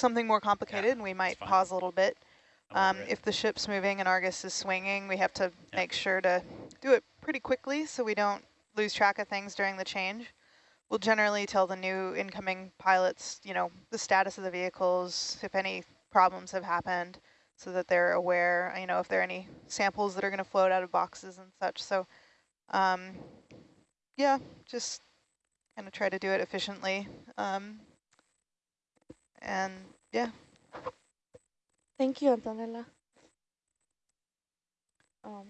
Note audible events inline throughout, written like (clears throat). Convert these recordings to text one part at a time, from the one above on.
something more complicated, yeah, and we might pause a little bit. Um, if the ship's moving and Argus is swinging, we have to yeah. make sure to do it pretty quickly so we don't lose track of things during the change. We'll generally tell the new incoming pilots, you know, the status of the vehicles, if any problems have happened, so that they're aware, you know, if there are any samples that are going to float out of boxes and such. So, um, yeah, just kind of try to do it efficiently. Um, and yeah. Thank you, Antonella. Um,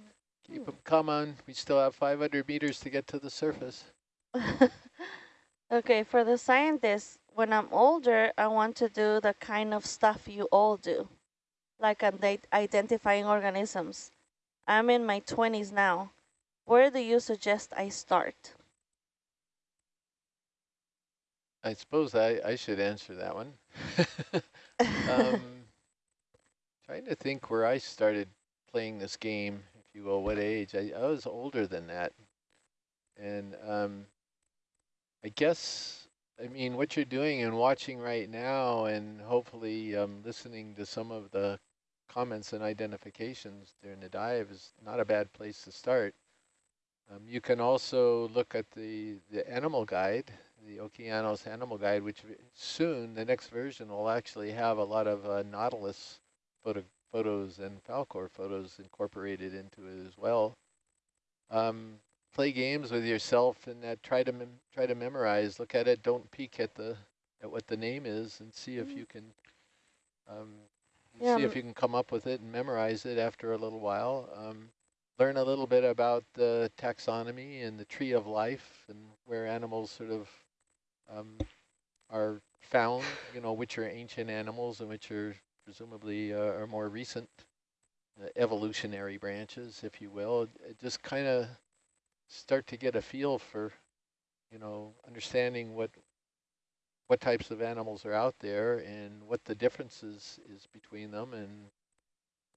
Keep them coming. We still have 500 meters to get to the surface. (laughs) Okay, for the scientists, when I'm older, I want to do the kind of stuff you all do, like identifying organisms. I'm in my 20s now. Where do you suggest I start? I suppose I, I should answer that one. (laughs) um, (laughs) trying to think where I started playing this game, if you will, what age. I, I was older than that. And um, I guess, I mean, what you're doing and watching right now and hopefully um, listening to some of the comments and identifications during the dive is not a bad place to start. Um, you can also look at the, the animal guide, the Okeanos animal guide, which soon, the next version, will actually have a lot of uh, Nautilus photo photos and Falkor photos incorporated into it as well. Um, play games with yourself and uh, try to try to memorize. Look at it. Don't peek at the at what the name is, and see if mm-hmm. you can um, yeah, see if you can come up with it and memorize it after a little while. Um, learn a little bit about the taxonomy and the tree of life and where animals sort of um, are found. You know, which are ancient animals and which are presumably uh, are more recent. Uh, evolutionary branches, if you will. Just kind of start to get a feel for, you know, understanding what what types of animals are out there and what the differences is between them and,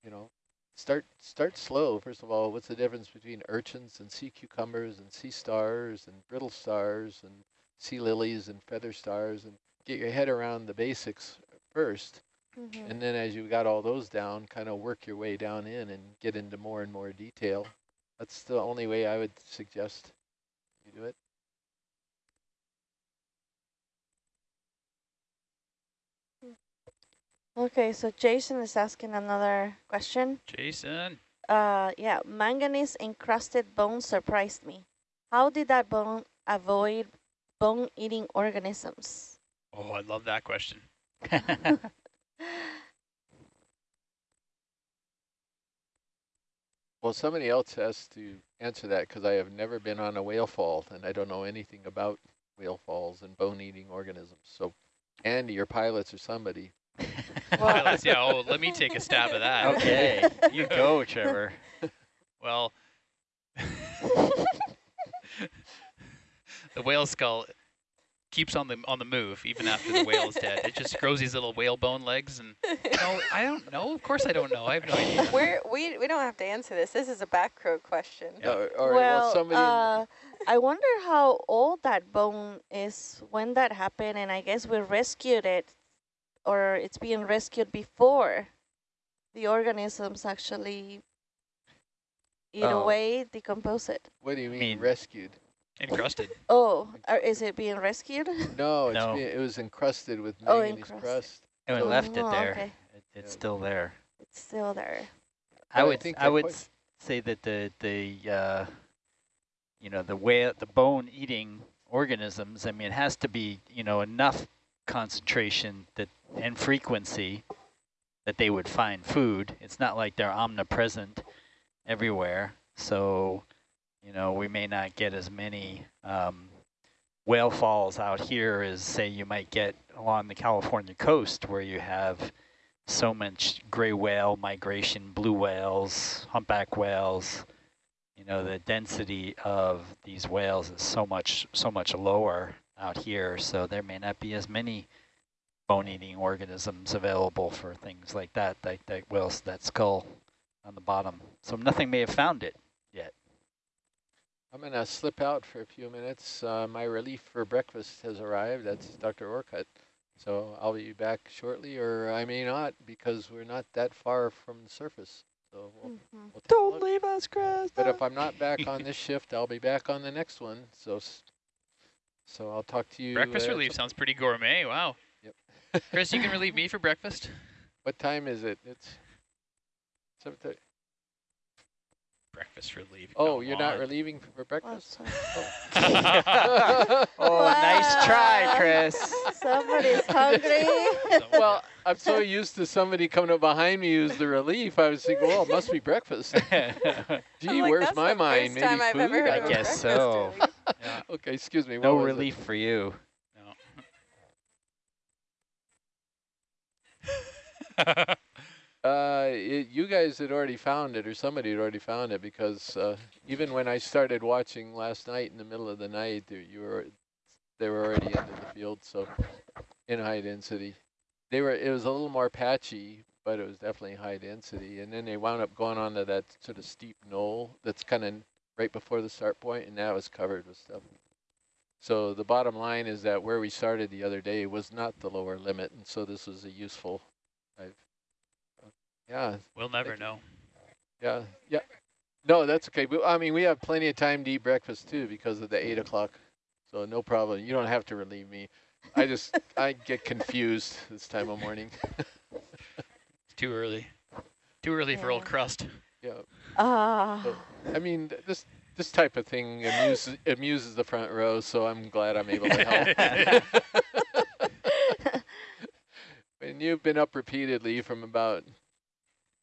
you know, start start slow. First of all, what's the difference between urchins and sea cucumbers and sea stars and brittle stars and sea lilies and feather stars and get your head around the basics first. Mm -hmm. And then as you've got all those down, kind of work your way down in and get into more and more detail. That's the only way I would suggest you do it. Okay, so Jason is asking another question. Jason. Uh, yeah, manganese encrusted bone surprised me. How did that bone avoid bone-eating organisms? Oh, I love that question. (laughs) Well, somebody else has to answer that because I have never been on a whale fall and I don't know anything about whale falls and bone-eating organisms. So Andy, your pilots or somebody. (laughs) pilots, yeah. Oh, let me take a stab at that. Okay, you go, Trevor. (laughs) Well, the whale skull keeps on the on the move even after the whale is dead. It just grows these little whale bone legs, and (laughs) you know, I don't know. Of course, I don't know. I have no idea. We're, we we don't have to answer this. This is a back row question. Yeah. Uh, all right, well, well somebody. Uh, I wonder how old that bone is when that happened, and I guess we rescued it, or it's being rescued before the organisms actually eat oh. away, decompose it. What do you mean, mean rescued? Encrusted. Oh, is it being rescued? No, no. Being, it was encrusted with oh, manganese oh, crust. And we left it oh, there. Okay. It, it's yeah. still there. It's still there. I would I, I would say that the the uh, you know the whale the bone eating organisms. I mean, it has to be you know enough concentration that and frequency that they would find food. It's not like they're omnipresent everywhere. So you know, we may not get as many um, whale falls out here as, say, you might get along the California coast where you have so much gray whale migration, blue whales, humpback whales. You know, the density of these whales is so much, so much lower out here, so there may not be as many bone-eating organisms available for things like that, like that whales, that skull on the bottom. So nothing may have found it. I'm going to slip out for a few minutes. Uh, my relief for breakfast has arrived. That's Dr. Orcutt. So I'll be back shortly, or I may not, because we're not that far from the surface. So we'll, Mm -hmm. we'll Don't leave us, Chris. But if I'm not back on this shift, I'll be back on the next one. So, so I'll talk to you. Breakfast relief sounds pretty gourmet. Wow. Yep. Chris, you can (laughs) relieve me for breakfast. What time is it? It's seven thirty breakfast relief. Oh, you're on. not relieving for breakfast? (laughs) Oh, oh wow. nice try, Chris. (laughs) Somebody's hungry. well, I'm so used to somebody coming up behind me who's the relief. I was thinking, well, it must be breakfast. (laughs) Gee, like, where's my mind? Maybe food? I guess so. yeah. Okay, excuse me. No relief it? for you. No. Uh, it, you guys had already found it, or somebody had already found it, because uh, even when I started watching last night in the middle of the night, there, you were they were already into the field, so in high density. They were. It was a little more patchy, but it was definitely high density. And then they wound up going onto that sort of steep knoll that's kind of right before the start point, and that was covered with stuff. So the bottom line is that where we started the other day was not the lower limit, and so this was a useful. I've yeah. We'll never know. Yeah, yeah. No, that's okay. But, I mean, we have plenty of time to eat breakfast too because of the 8 o'clock. So no problem. You don't have to relieve me. I just, (laughs) I get confused this time of morning. (laughs) it's too early. Too early yeah. for old crust. Yeah. Ah. Uh. So, I mean, this this type of thing amuses, amuses the front row, so I'm glad I'm able to help. (laughs) and you've been up repeatedly from about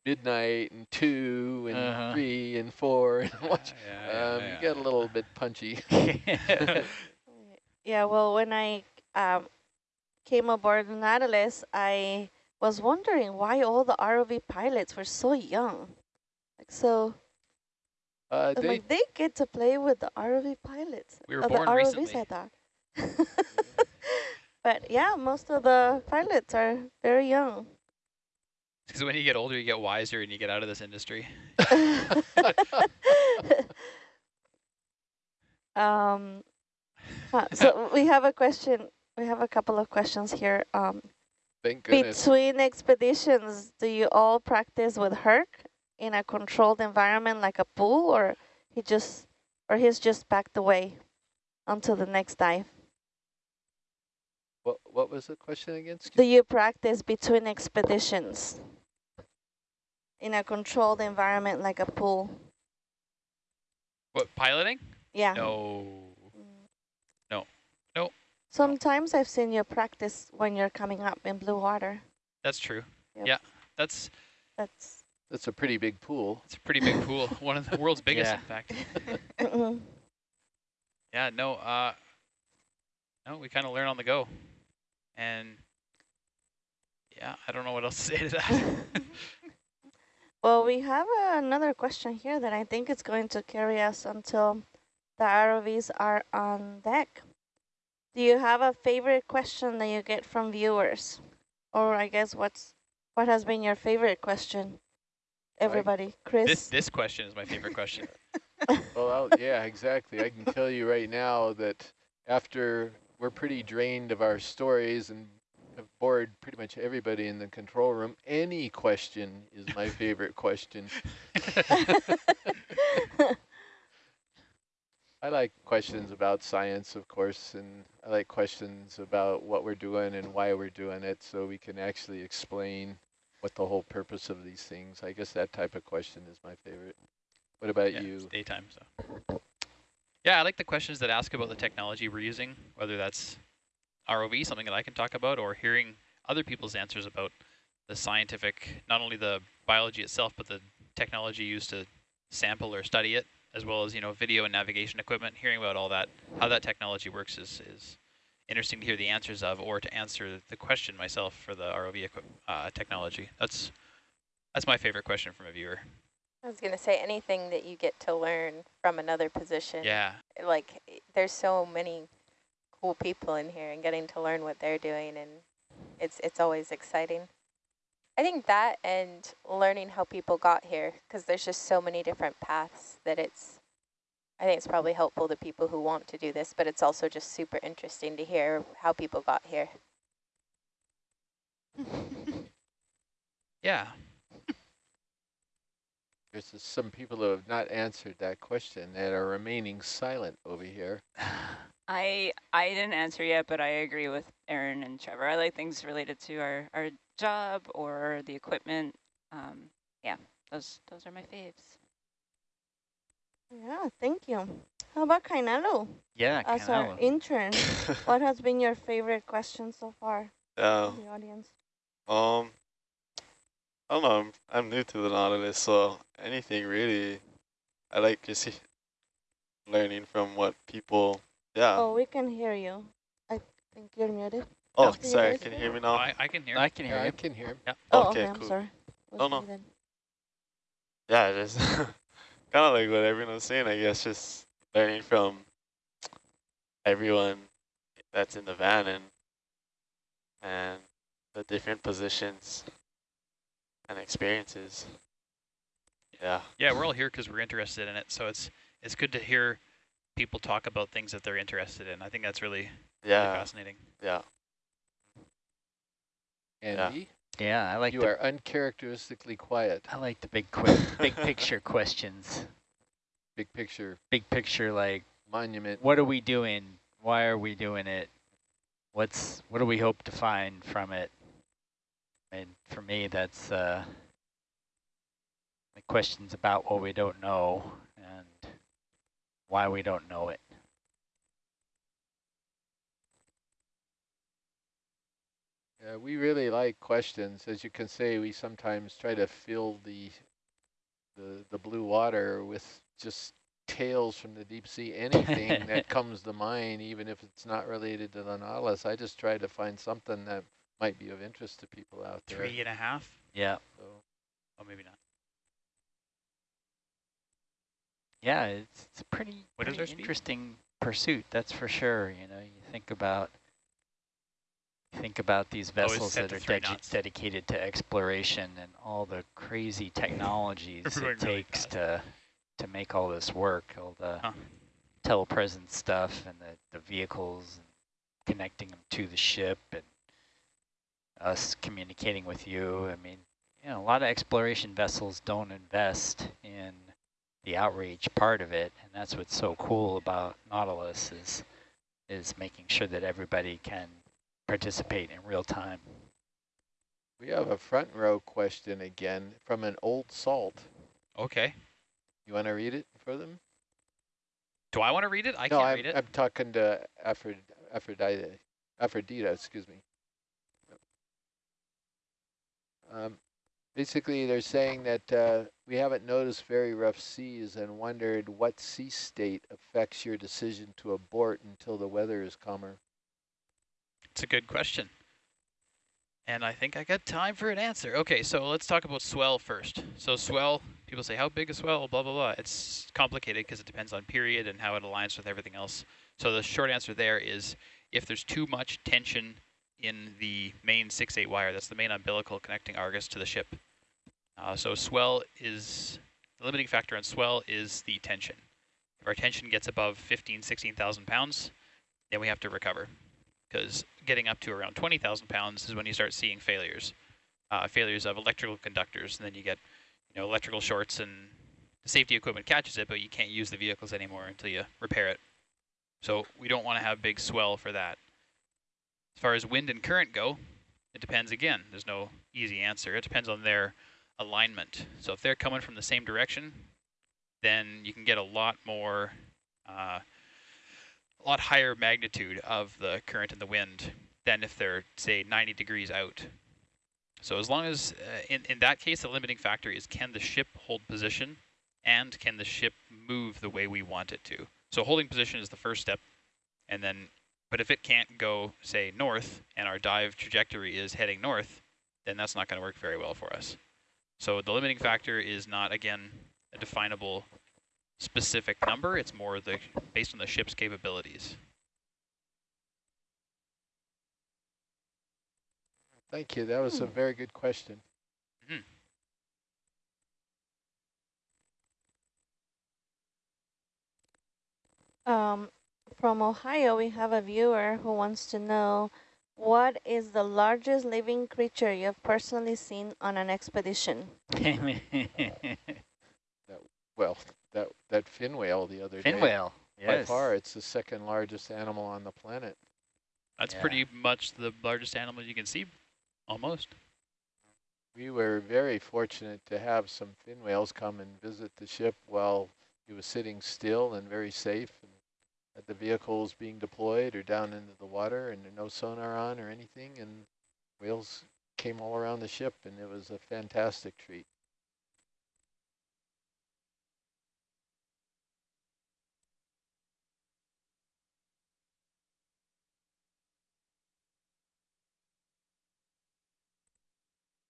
midnight and two and uh -huh. three and four and (laughs) watch. Yeah, yeah, um, yeah. You get a little bit punchy. (laughs) (laughs) yeah, well, when I um, came aboard Nautilus, I was wondering why all the ROV pilots were so young. Like so, uh, they, like they get to play with the ROV pilots. We were born the ROVs, recently. I thought. but yeah, most of the pilots are very young. (laughs) Because when you get older, you get wiser and you get out of this industry. (laughs) um, uh, (laughs) so we have a question. We have a couple of questions here. Um, Thank goodness. Between expeditions, do you all practice with Herc in a controlled environment like a pool, or he just, or he's just backed away until the next dive? What What was the question again? Excuse do you practice between expeditions? In a controlled environment like a pool. What, piloting? Yeah. No. No. No. Sometimes I've seen you practice when you're coming up in blue water. That's true. Yep. Yeah. That's that's that's a pretty big pool. It's a pretty big pool. (laughs) One of the world's biggest, yeah. in fact. yeah, no, uh no, we kind of learn on the go. And yeah, I don't know what else to say to that. (laughs) Well, we have uh, another question here that I think is going to carry us until the ROVs are on deck. Do you have a favorite question that you get from viewers? Or I guess what's what has been your favorite question? Everybody, Chris? This, this question is my favorite question. (laughs) well, I'll, yeah, exactly. I can tell you right now that after we're pretty drained of our stories and have bored pretty much everybody in the control room. Any question is my favorite question. (laughs) I like questions about science, of course, and I like questions about what we're doing and why we're doing it so we can actually explain what the whole purpose of these things. I guess that type of question is my favorite. What about yeah, you? daytime, so. Yeah, I like the questions that ask about the technology we're using, whether that's ROV, something that I can talk about, or hearing other people's answers about the scientific, not only the biology itself, but the technology used to sample or study it, as well as, you know, video and navigation equipment, hearing about all that, how that technology works is, is interesting to hear the answers of, or to answer the question myself for the ROV uh, technology. That's, that's my favorite question from a viewer. I was going to say anything that you get to learn from another position. Yeah. Like there's so many cool people in here and getting to learn what they're doing and it's it's always exciting. I think that and learning how people got here because there's just so many different paths that it's I think it's probably helpful to people who want to do this, but it's also just super interesting to hear how people got here. yeah. There's some people who have not answered that question that are remaining silent over here. (sighs) (laughs) I I didn't answer yet, but I agree with Aaron and Trevor. I like things related to our, our job or the equipment. Um, yeah, those those are my faves. Yeah, thank you. How about Kainalo? Yeah, As our intern, (laughs) what has been your favorite question so far? Yeah. The audience. Um, I don't know. I'm, I'm new to the Nautilus, so anything really. I like just (laughs) learning from what people. Yeah. Oh, we can hear you. I think you're muted. Oh, sorry. Can you hear me now? Oh, I, I can hear. I can hear. Yeah, you. I can hear. Yeah. Oh, okay, okay, cool. I'm sorry. Oh, no. Yeah, just (laughs) kind of like what everyone was saying, I guess, just learning from everyone that's in the van and and the different positions and experiences. Yeah. Yeah, we're all here because we're interested in it. So it's it's good to hear people talk about things that they're interested in. I think that's really, yeah. really fascinating. Yeah. Andy? Yeah, I like You the, are uncharacteristically quiet. I like the big quick big (laughs) picture questions. Big picture Big picture like monument. what are we doing? Why are we doing it? What's what do we hope to find from it? And for me that's uh the questions about what we don't know and why we don't know it. Yeah, we really like questions. As you can say, we sometimes try to fill the the the blue water with just tales from the deep sea, (laughs) anything that comes to mind, even if it's not related to the Nautilus. I just try to find something that might be of interest to people out there. Three and a half? Yeah. So Oh, maybe not. Yeah, it's, it's a pretty, pretty interesting pursuit, that's for sure. You know, you think about think about these vessels that are knots. dedicated to exploration and all the crazy technologies (laughs) it going really takes to to make all this work, all the Huh. telepresence stuff and the, the vehicles and connecting them to the ship and us communicating with you. I mean, you know, a lot of exploration vessels don't invest in the outreach part of it, and that's what's so cool about Nautilus is is making sure that everybody can participate in real time. we have a front row question again from an old salt. Okay. You want to read it for them? Do I want to read it? I no, can't I'm, read it. I'm talking to Aphro Aphrodite, Aphrodita, excuse me. Um, basically, they're saying that uh, we haven't noticed very rough seas and wondered what sea state affects your decision to abort until the weather is calmer. It's a good question. And I think I got time for an answer. Okay, so let's talk about swell first. So swell, people say, how big a swell? Blah, blah, blah. It's complicated because it depends on period and how it aligns with everything else. So the short answer there is if there's too much tension in the main 6-8 wire, that's the main umbilical connecting Argus to the ship. Uh, so swell is, the limiting factor on swell is the tension. If our tension gets above 15, 16,000 pounds, then we have to recover because getting up to around 20,000 pounds is when you start seeing failures, uh, failures of electrical conductors, and then you get, you know, electrical shorts and the safety equipment catches it, but you can't use the vehicles anymore until you repair it. So we don't want to have big swell for that. As far as wind and current go, it depends again. There's no easy answer. It depends on their alignment. So if they're coming from the same direction, then you can get a lot more uh, a lot higher magnitude of the current and the wind than if they're, say, 90 degrees out. So as long as, uh, in, in that case, the limiting factor is can the ship hold position and can the ship move the way we want it to. So holding position is the first step, and then, but if it can't go, say, north, and our dive trajectory is heading north, then that's not going to work very well for us. So the limiting factor is not, again, a definable specific number. It's more the based on the ship's capabilities. Thank you. That was a very good question. Mhm. Um, from Ohio, we have a viewer who wants to know what is the largest living creature you have personally seen on an expedition? that, well, that, that fin whale the other fin day. Fin whale, yes. By far, it's the second largest animal on the planet. That's yeah. pretty much the largest animal you can see, almost. We were very fortunate to have some fin whales come and visit the ship while he was sitting still and very safe. And the vehicles being deployed or down into the water and no sonar on or anything. And whales came all around the ship and it was a fantastic treat.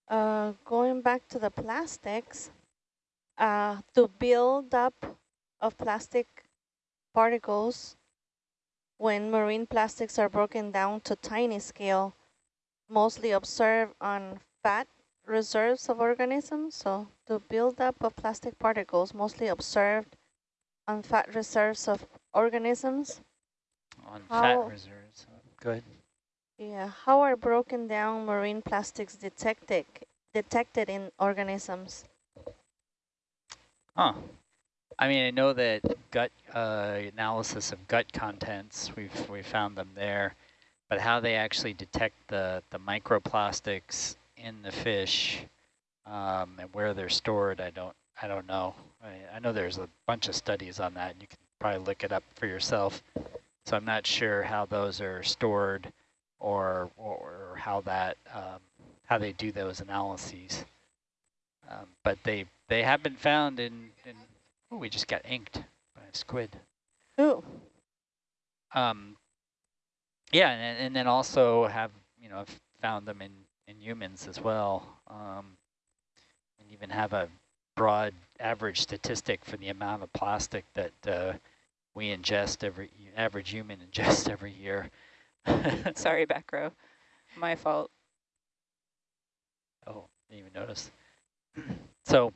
Uh, going back to the plastics, uh, to build up of plastic particles when marine plastics are broken down to tiny scale, mostly observed on fat reserves of organisms. So the buildup of plastic particles mostly observed on fat reserves of organisms. On how, fat reserves, good. Yeah, how are broken down marine plastics detected detected in organisms? Huh. I mean, I know that gut uh, analysis of gut contents, we've we found them there, but how they actually detect the the microplastics in the fish um, and where they're stored, I don't I don't know. I, I know there's a bunch of studies on that. You can probably look it up for yourself. So I'm not sure how those are stored or or how that um, how they do those analyses. Um, but they they have been found in, in Oh, we just got inked by a squid. Ooh. Um, yeah, and, and then also have, you know, found them in, in humans as well. Um, and even have a broad average statistic for the amount of plastic that uh, we ingest every, average human (laughs) ingest every year. (laughs) Sorry, back row. My fault. Oh, didn't even notice. (clears throat) so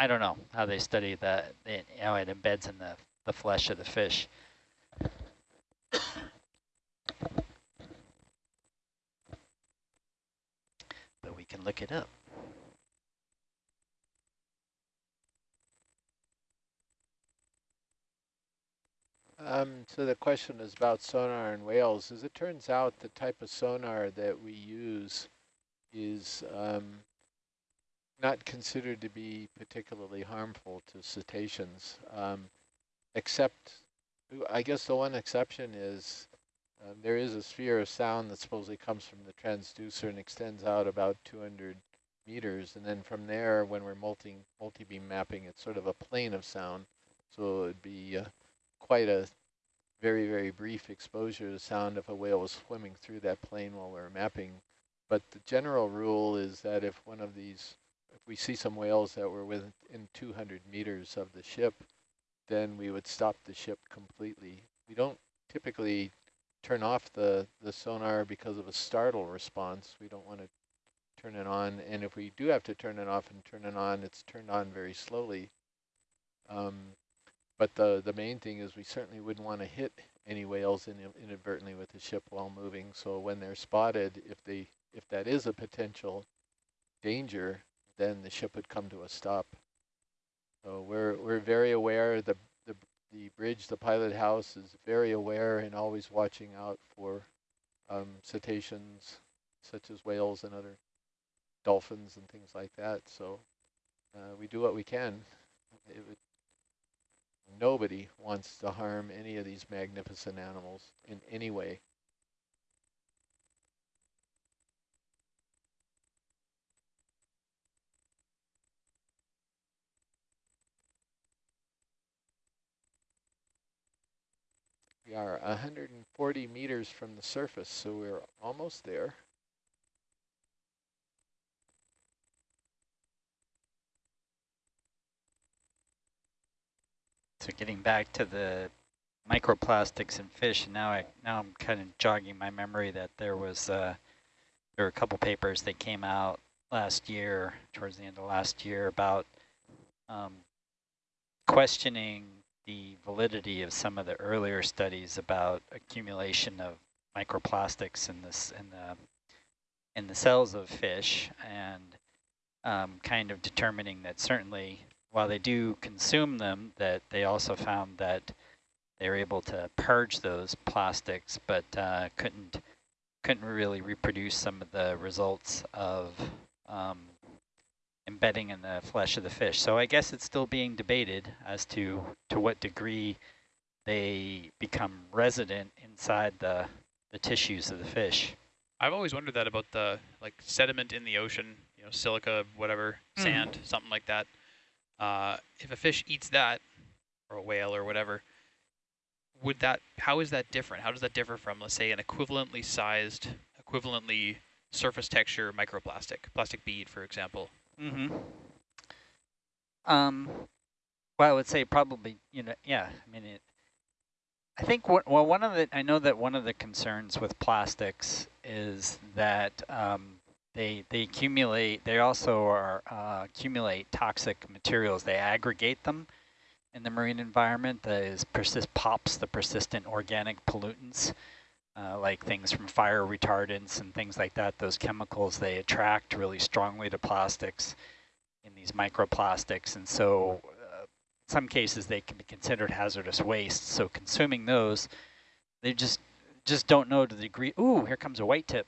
I don't know how they study that, how it embeds in the, the flesh of the fish. but we can look it up. Um, so the question is about sonar and whales. As it turns out, the type of sonar that we use is um, not considered to be particularly harmful to cetaceans, um, except, I guess the one exception is um, there is a sphere of sound that supposedly comes from the transducer and extends out about 200 meters. And then from there, when we're multi, multi-beam mapping, it's sort of a plane of sound. So it would be uh, quite a very, very brief exposure to sound if a whale was swimming through that plane while we are mapping. But the general rule is that if one of these we see some whales that were within 200 meters of the ship, then we would stop the ship completely. We don't typically turn off the, the sonar because of a startle response. We don't want to turn it on. And if we do have to turn it off and turn it on, it's turned on very slowly. Um, but the, the main thing is we certainly wouldn't want to hit any whales in, inadvertently with the ship while moving. So when they're spotted, if they if that is a potential danger, then the ship would come to a stop. So we're we're very aware. The the the bridge, the pilot house, is very aware and always watching out for um, cetaceans, such as whales and other dolphins and things like that. So uh, we do what we can. Would, nobody wants to harm any of these magnificent animals in any way. We are 140 meters from the surface, so we're almost there. So getting back to the microplastics in fish, and now I now I'm kind of jogging my memory that there was uh, there were a couple papers that came out last year, towards the end of last year, about um, questioning the validity of some of the earlier studies about accumulation of microplastics in this in the in the cells of fish and um, kind of determining that certainly while they do consume them, that they also found that they were able to purge those plastics, but uh, couldn't couldn't really reproduce some of the results of um, embedding in the flesh of the fish. So I guess it's still being debated as to to what degree they become resident inside the the tissues of the fish. I've always wondered that about the like sediment in the ocean, you know, silica, whatever, mm. sand, something like that. Uh, if a fish eats that, or a whale or whatever, would that, how is that different? How does that differ from, let's say, an equivalently sized, equivalently surface texture microplastic, plastic bead, for example? Mm -hmm. Um, well, I would say probably, you know, yeah, I mean, it, I think, what, well, one of the, I know that one of the concerns with plastics is that um, they, they accumulate, they also are uh, accumulate toxic materials. They aggregate them in the marine environment that is persist pops the persistent organic pollutants, uh, like things from fire retardants and things like that. Those chemicals, they attract really strongly to plastics in these microplastics. And so uh, some cases they can be considered hazardous waste. So consuming those, they just just don't know to the degree. Ooh, here comes a white tip.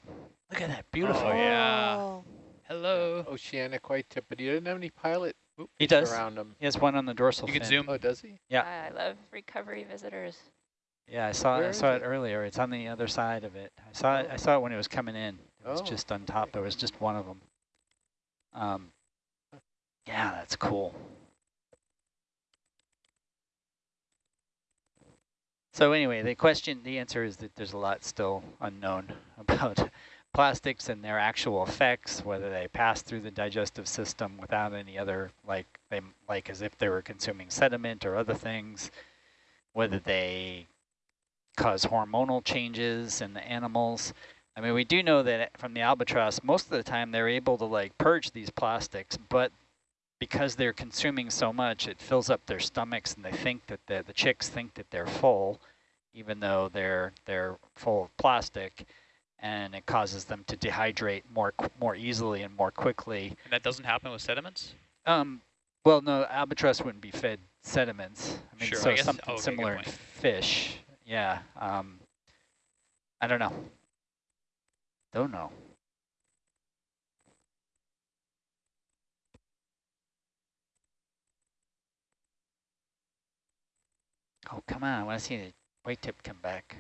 Look at that, beautiful. Oh, yeah. Hello. Oceanic white tip, but he didn't have any pilot he does. around him. He has one on the dorsal You fin. can zoom. Oh, does he? Yeah. I love recovery visitors. Yeah, I saw Where I saw it, it, earlier. It's on the other side of it. I saw oh. it. I saw it when it was coming in. It was oh. just on top. There was just one of them. Um, yeah, that's cool. So anyway, the question, the answer is that there's a lot still unknown (laughs) about plastics and their actual effects, whether they pass through the digestive system without any other, like they like as if they were consuming sediment or other things, whether they cause hormonal changes in the animals. I mean, we do know that from the albatross, most of the time they're able to like purge these plastics, but because they're consuming so much, it fills up their stomachs and they think that the, the chicks think that they're full, even though they're, they're full of plastic and it causes them to dehydrate more more easily and more quickly. And that doesn't happen with sediments? Um, well, no, albatross wouldn't be fed sediments. I mean, sure, so I something oh, okay, similar in fish. Yeah. Um, I don't know. Don't know. Oh, come on. I want to see the white tip come back.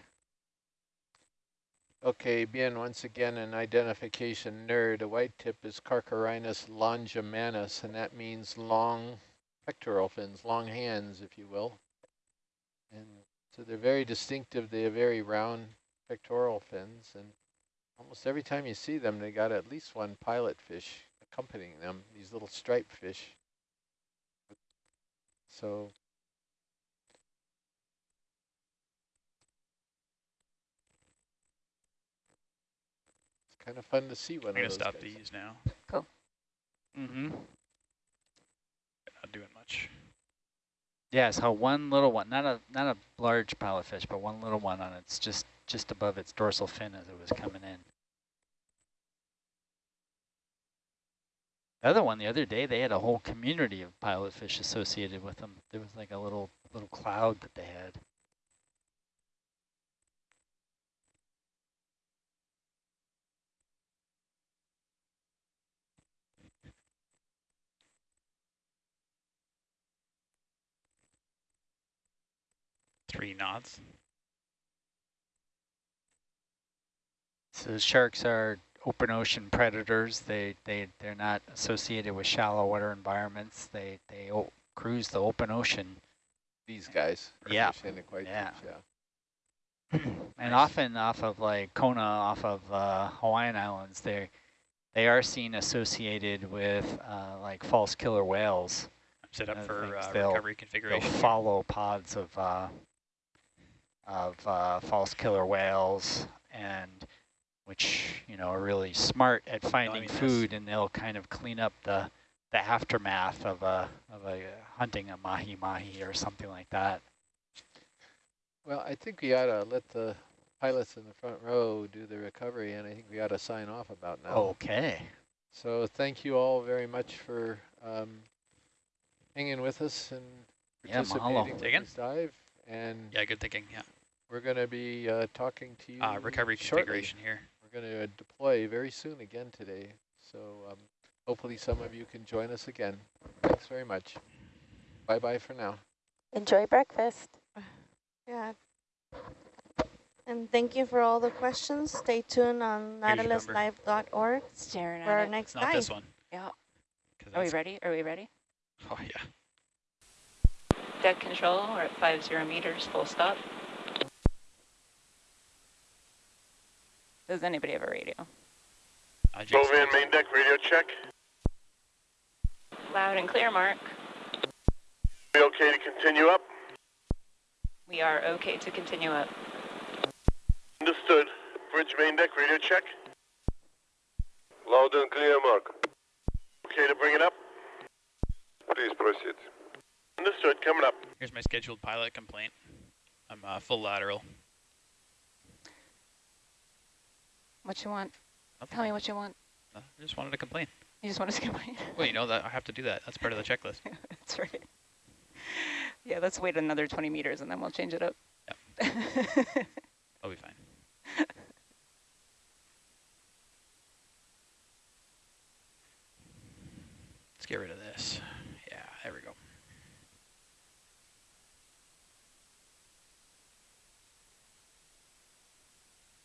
Okay, bien, once again, an identification nerd. A white tip is Carcharhinus longimanus, and that means long pectoral fins, long hands, if you will. And so they're very distinctive. They have very round pectoral fins, and almost every time you see them, they got at least one pilot fish accompanying them, these little striped fish. So it's kind of fun to see one I'm gonna stop guys. these now. Cool. Mm-hmm. Not doing much. Yeah, so one little one, not a not a large pilot fish, but one little one on it's just just above its dorsal fin as it was coming in. The other one, the other day, they had a whole community of pilot fish associated with them. There was like a little little cloud that they had. Three knots. So sharks are open ocean predators. They they they're not associated with shallow water environments. They they cruise the open ocean. These guys. Yeah. yeah. yeah. (clears throat) and often off of like Kona, off of uh, Hawaiian Islands, they they are seen associated with uh, like false killer whales. I'm Set up for uh, recovery configuration. They'll follow pods of uh, of uh, false killer whales and which you know are really smart at finding food and they'll kind of clean up the the aftermath of a of a hunting a mahi mahi or something like that. Well, I think we ought to let the pilots in the front row do the recovery, and I think we got to sign off about now. Okay. So thank you all very much for um, hanging with us and participating yeah, in this dive. And yeah, good thinking. Yeah, we're going to be uh, talking to you. Uh, recovery shortly. configuration here. We're going to deploy very soon again today. So um, hopefully some of you can join us again. Thanks very much. Bye bye for now. Enjoy breakfast. (sighs) Yeah. And thank you for all the questions. Stay tuned on nautiluslive.org Staring for at our it. next Not dive. this one. Yeah. 'cause Are we ready? Are we ready? Oh yeah. Deck control, we're at five zero meters, full stop. Does anybody have a radio? Uh, Jake's Move in, main deck, radio check. Loud and clear, Mark. We okay to continue up? We are okay to continue up. Understood. Bridge main deck, radio check. Loud and clear, Mark. Okay to bring it up? Please proceed. Understood, coming up. Here's my scheduled pilot complaint. I'm uh, full lateral. What you want? Nothing. Tell me what you want. Uh, I just wanted to complain. You just want us to (laughs) complain? Well, you know that I have to do that. That's part of the checklist. (laughs) That's right. Yeah, let's wait another 20 meters and then we'll change it up. (laughs) I'll be fine. Let's get rid of this. Yeah, there we go.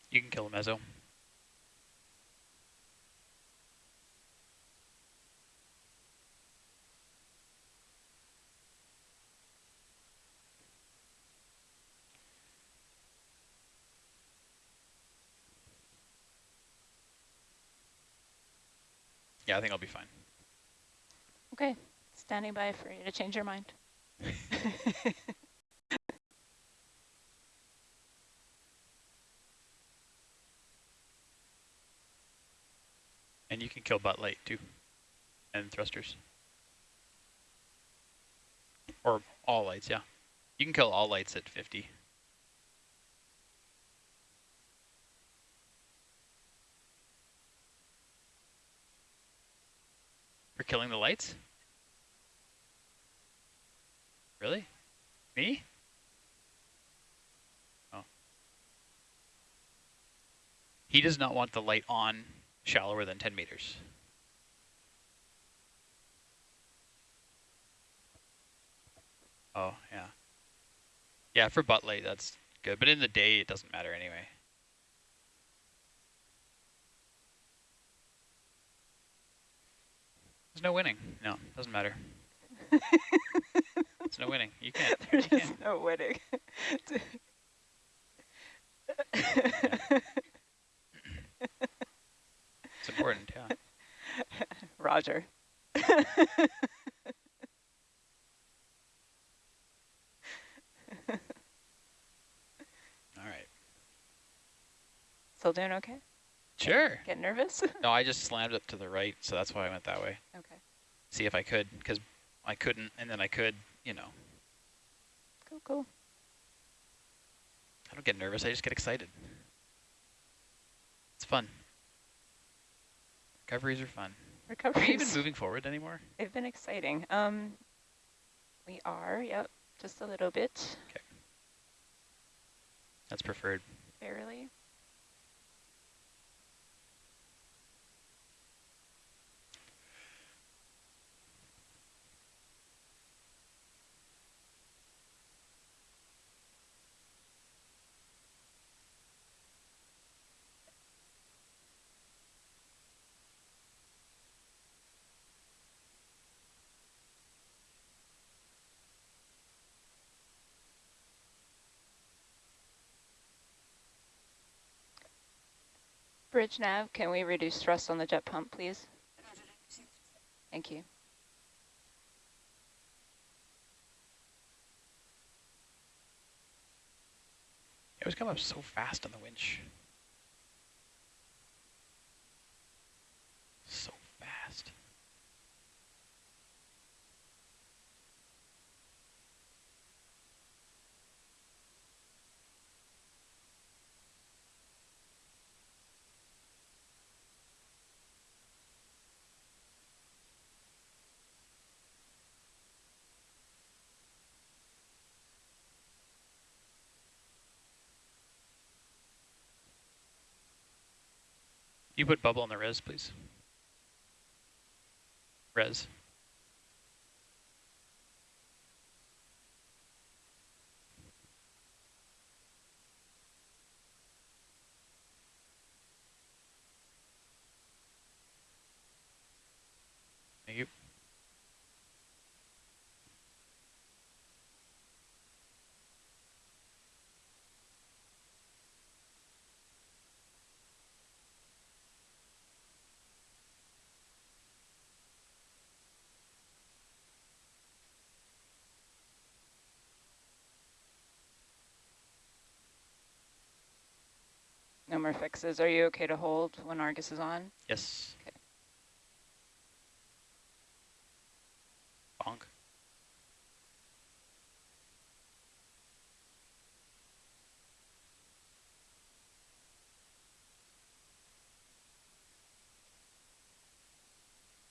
You can kill a mezzo. Yeah, I think I'll be fine. okay, standing by for you to change your mind. (laughs) And you can kill butt light too. And thrusters. Or all lights, yeah. You can kill all lights at 50. For killing the lights? Really? Me? Oh. He does not want the light on shallower than 10 meters. Oh, yeah. Yeah, for butt light, that's good. But in the day, it doesn't matter anyway. There's no winning. No, doesn't matter. (laughs) There's no winning. You can't. (laughs) You There's can't. no winning. (laughs) It's important, yeah. Roger. All right. Still doing okay? Sure. (laughs) Get nervous? (laughs) No, I just slammed it to the right, so that's why I went that way. okay. See if I could, because I couldn't, and then I could, you know. Cool, cool. I don't get nervous, I just get excited. It's fun. Recoveries are fun. Recoveries. Are even moving forward anymore? They've been exciting. Um, we are, yep, just a little bit, Okay. That's preferred. barely. Bridge nav, can we reduce thrust on the jet pump, please? Thank you. It was coming up so fast on the winch. So fast. You put bubble on the res, please. Res. Thank you. No fixes. Are you okay to hold when Argus is on? Yes. Okay. Bonk.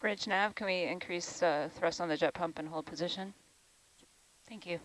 Bridge nav, can we increase uh, thrust on the jet pump and hold position? Thank you.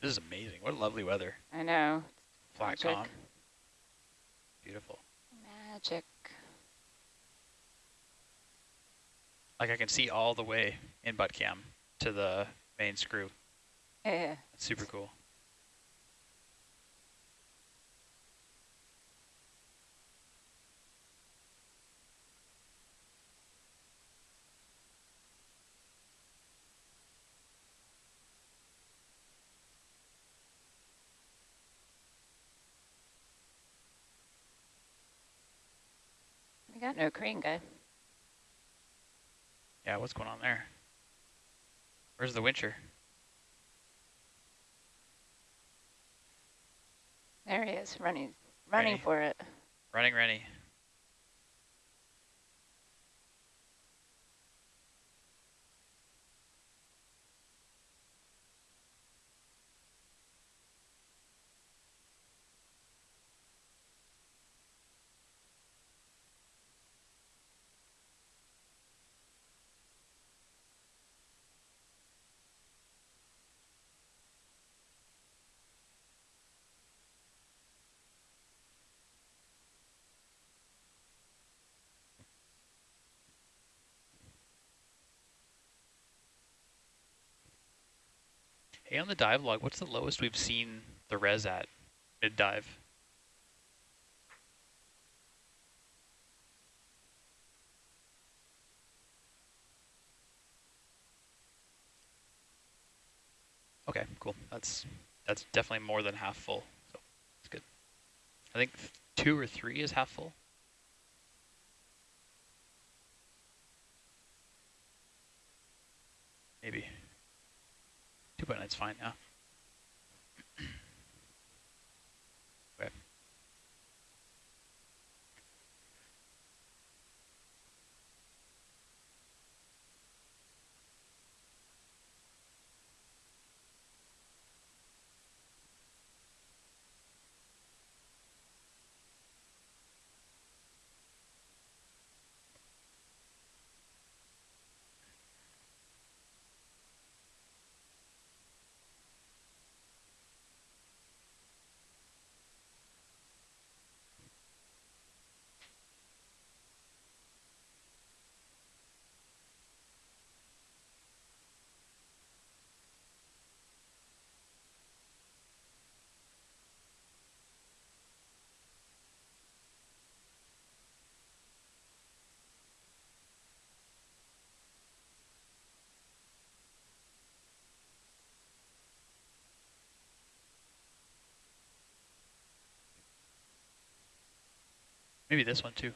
This is amazing. What lovely weather. I know. Flat Magic. calm. Beautiful. Magic. Like I can see all the way in butt cam to the main screw. Yeah. That's super cool. We got no crane guy. Yeah, what's going on there? Where's the wincher? There he is, running, running for it. Running Rennie. Hey, on the dive log, what's the lowest we've seen the res at mid-dive? Okay, cool. That's that's definitely more than half full, so that's good. I think two or three is half full. Maybe. Two point nine's fine, yeah. Maybe this one too.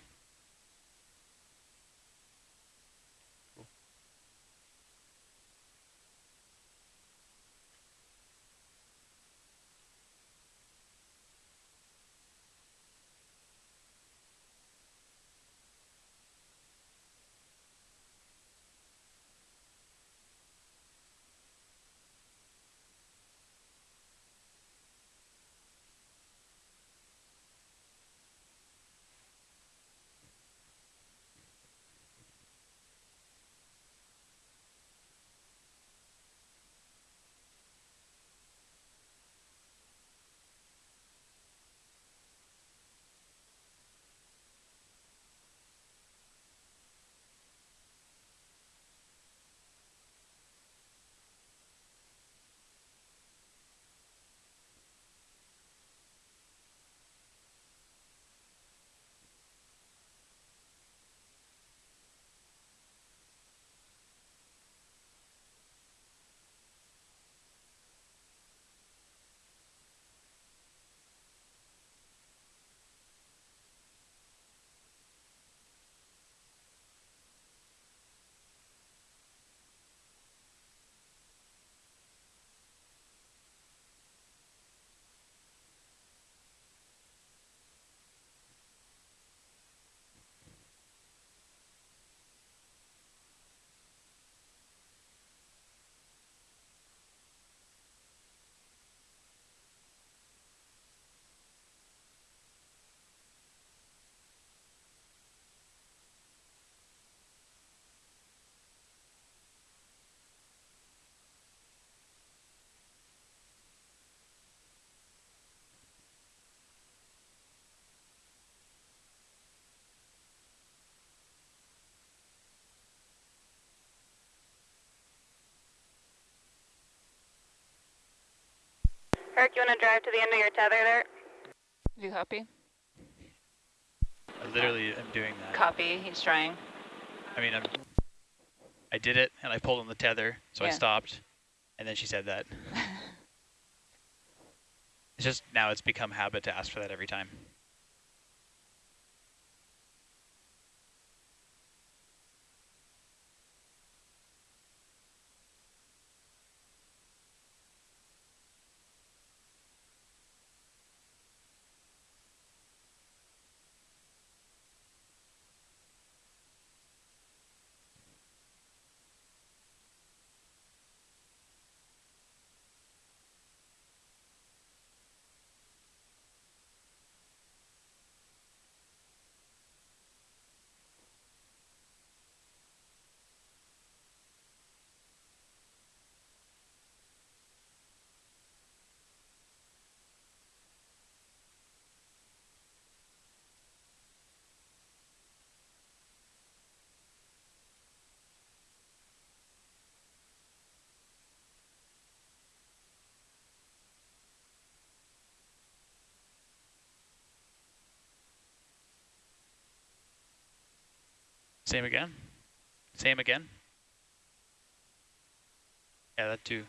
Eric, you want to drive to the end of your tether there? You copy? I literally am doing that. Copy, he's trying. I mean, I'm, I did it, and I pulled on the tether, so yeah. I stopped, and then she said that. (laughs) it's just, now it's become habit to ask for that every time. Same again? Same again? Yeah, that too.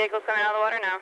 Vehicle's coming out of the water now.